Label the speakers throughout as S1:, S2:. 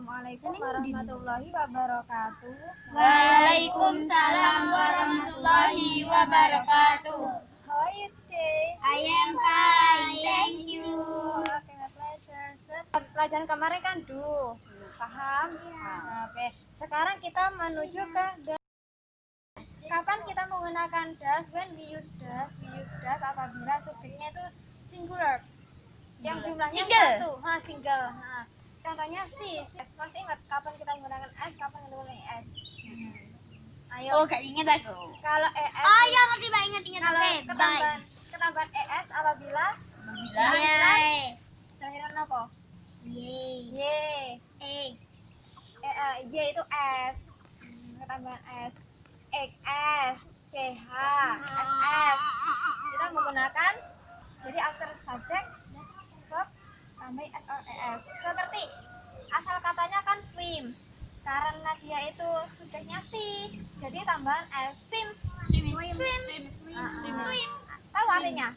S1: Assalamualaikum warahmatullahi wabarakatuh.
S2: Waalaikumsalam warahmatullahi wabarakatuh.
S1: How are you today?
S2: I am fine, thank you.
S1: Okay, my pleasure. Pelajaran kemarin kan do, paham? Nah, Oke, sekarang kita menuju ke das. Kapan kita menggunakan das? When we use das, we use das apabila subjeknya itu singular, yang jumlahnya
S2: Single.
S1: satu, ha, single. Nah, contohnya si, si. masih ingat kapan kita menggunakan s, kapan kita menggunakan s? Ayo,
S2: Oh, gak inget aku.
S1: kalau es,
S2: Oh iya, ngerti Mbak, inget inget.
S1: kalau
S2: Oke,
S1: ketambahan, ketambahan es apabila
S2: bye. Yeay.
S1: akhiran apa? Y.
S2: Eh.
S1: Eh, eh, Y itu S. Hmm, Ketambahan S. X S. C H. S S. Kita menggunakan jadi after subject tambah S or ES. Seperti asal katanya kan swim. Karena dia itu subjeknya si, jadi tambahan S. Swims.
S2: Swim. Swim. Swim.
S1: Ah, ah.
S2: Swim.
S1: Tahu artinya?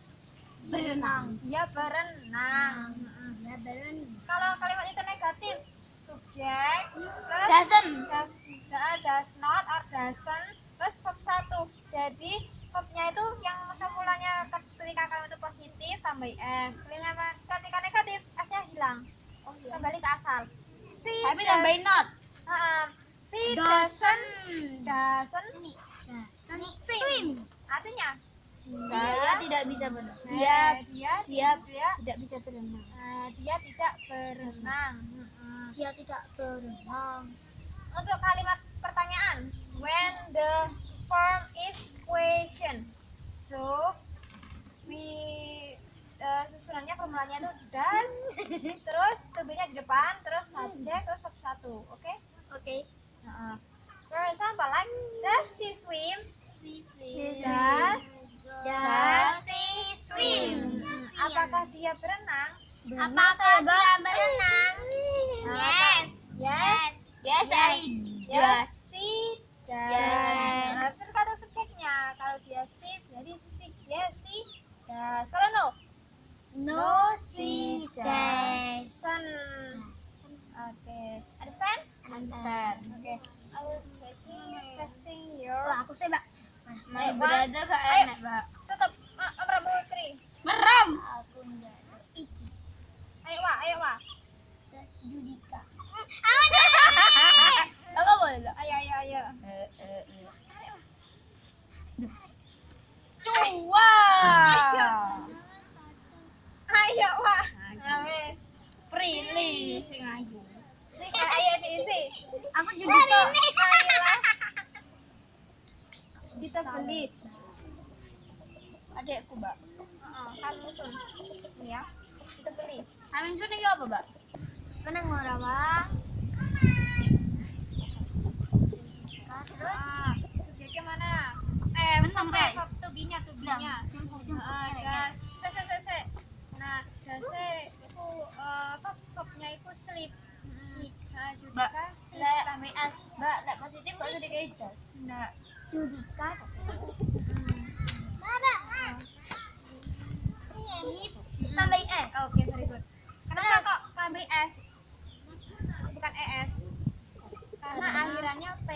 S2: Berenang.
S1: Dia berenang.
S2: Ya, berenang.
S1: Kalau kalimat itu negatif, subjek plus
S2: Doesn't.
S1: does, da- does not or doesn't plus verb satu jadi verbnya itu yang semulanya ketika kalimat itu positif tambah s Kalimat- ketika negatif s nya hilang ke asal si
S2: Oh, Tapi tambahin not.
S1: Ah, si
S2: Doesn't.
S1: doesn't
S2: Doesn't swim.
S1: artinya
S2: Saya tidak bisa berenang.
S1: dia dia
S2: dia
S1: dia
S2: tidak bisa berenang.
S1: ah, dia tidak berenang.
S2: Dia tidak berenang.
S1: untuk kalimat pertanyaan when the form is question so we eh, formulannya itu does terus to be-nya di depan terus subject terus verb satu oke
S2: Oke.
S1: Heeh. for example like does she swim
S2: Swim.
S1: does
S2: Does he swim?
S1: Hmm, apakah dia berenang
S2: Apakah dia berenang?
S1: Yes.
S2: Yes. Yes, I
S1: Yes,
S2: does.
S1: she does.
S2: Yes.
S1: Nah, tergantung subjeknya. Kalau dia she, jadi she, yes, she does. Kalau no,
S2: No, she does.
S1: doesn't. Oke, understand?
S2: Understand.
S1: Oke, I will checking, testing your.
S2: Wah, aku sih, Mbak.
S1: Mbak.
S2: belajar gak
S1: Ayo.
S2: enak, Mbak?
S1: Tutup. Ah, Om Rabu Tri.
S2: Merem. Aku enggak. Iki.
S1: Ayo, Wak. Ayo, Wak.
S2: Das Judika.
S1: Apa?
S2: Apa boleh enggak?
S1: Ayo, ayo, ayo.
S2: Cua.
S1: Ayo, Wak. Ayo.
S2: Prilly. Sing ayu.
S1: Ayo diisi.
S2: Aku Judika.
S1: Kita beli.
S2: Adekku, Mbak.
S1: Ini ya. Kita beli.
S2: Amin sun iki apa, Mbak? Menang ora, Mbak? Terus
S1: Ah, subjeknya mana? Eh,
S2: Menang,
S1: verb,
S2: Mbak.
S1: das. Se, se, se, se. Nah, dase itu eh, itu. Nah,
S2: lek positif kok jadi kayak itu?
S1: Enggak.
S2: Tambah S.
S1: Oke, very good. Kenapa kok tambah s? Bukan es. Karena akhirannya p.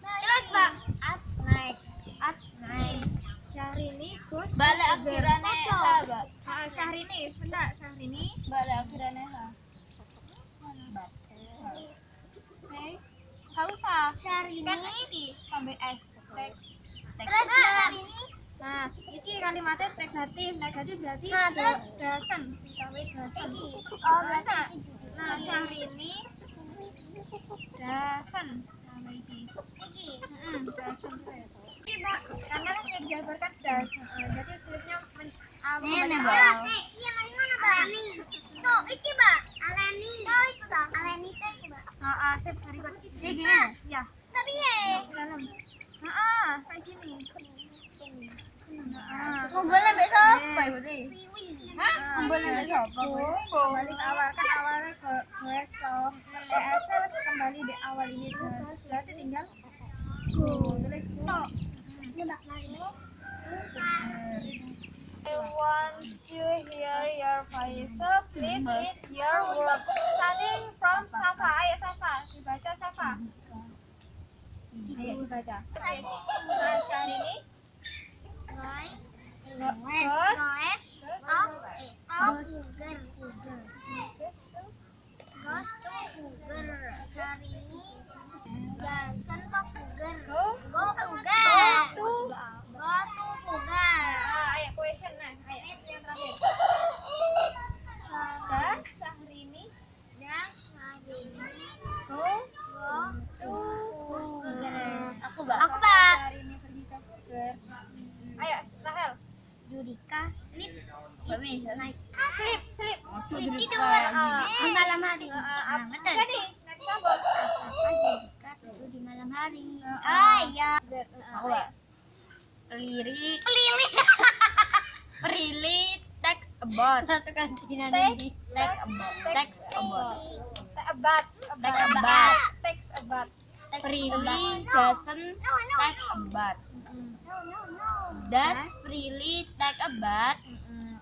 S2: Terus, Mbak.
S1: At naik. At naik. Syahrini Gus.
S2: Balik akhirannya apa, Mbak?
S1: Ah, Syahrini, enggak Syahrini.
S2: Balik akhirannya apa? Mbak.
S1: Oke. Enggak usah.
S2: Syahrini.
S1: Kan ini tambah s. Teks.
S2: Terus, Syahrini.
S1: Nah, ini kalimatnya negatif. Negatif berarti
S2: Nah, terus?
S1: dasen. Ditambah dasen.
S2: Oh,
S1: Nah,
S2: berarti
S1: Nah, Syahrini dasen. Tambah ini.
S2: Iki.
S1: Hmm, dasen terus. Karena kan sudah dijabarkan das. Eh, jadi sulitnya men
S2: Ini,
S1: awal.
S2: Iya, mana, Mbak? Tuh, iki, Mbak. Aleni. Oh, itu, Mbak. Aleni itu, iki.
S1: Ah, ah, sip.
S2: Iya, gini.
S1: Ya,
S2: Tapi ya.
S1: dalam. Ah, kayak gini.
S2: Kumpul siapa. Ibu Ti?
S1: Wiwi.
S2: Hah? Kumpul siapa?
S1: Kumpul. Kembali ke awal kan awalnya ke toh. ES harus kembali di awal ini terus. Berarti tinggal ku. Tulis ku.
S2: Ini, mari.
S1: I want to hear your voice. So please read your work. Starting from Safa. Ayo Safa, dibaca Safa. Ayo dibaca. Nah, Syahrini.
S2: Roy. Goes.
S1: To.
S2: Jason ke Puger.
S1: Go.
S2: Go Puger.
S1: Go to.
S2: Go to Puger.
S1: Ah, ayo question nah. Ayo yang terakhir.
S2: Syahrini.
S1: Das Syahrini.
S2: Dan Syahrini.
S1: Go
S2: Go
S1: to
S2: Puger.
S1: Aku
S2: Bak. Aku, Bak.
S1: Syahrini pergi ke Puger. Ayo Rahel.
S2: Judika sleep. Naik.
S1: Sleep, sleep.
S2: Sleep tidur.
S1: Ah,
S2: Di malam hari. Nah, betul. Apa Judika tidur di malam hari?
S1: Ah,
S2: Ah, iya.
S3: Aku,
S1: ayo.
S3: Bak. Peliri,
S2: Pelili.
S3: Perili, text about.
S2: Satu kan Cina
S1: Take,
S3: Text about. Text about.
S1: About.
S3: Text about.
S1: Text about.
S3: Perili doesn't text about.
S2: No, no.
S3: Does Prilly take a bath?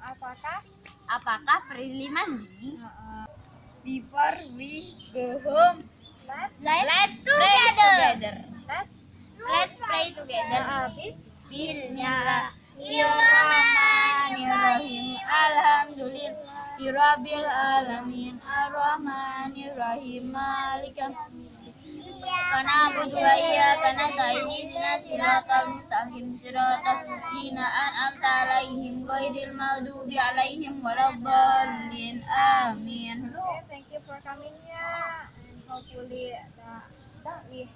S1: Apakah
S3: Apakah Prilly mandi?
S1: uh,
S3: Before we go home,
S1: let
S3: let's pray
S2: together.
S3: together.
S1: let's
S3: Let's pray together.
S1: habis
S3: Bismillahirrahmanirrahim. Alhamdulillahirabbil alamin. Arrahmanirrahim. Malikam Kana abudu wa iyyaka nasta'in ihdinas maghdubi 'alaihim waladdallin. Amin.
S1: Okay, thank you for coming here and hopefully the that we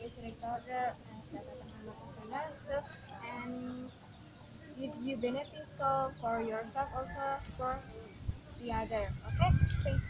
S1: is recorded and so and give you beneficial for yourself also for the other okay? Thank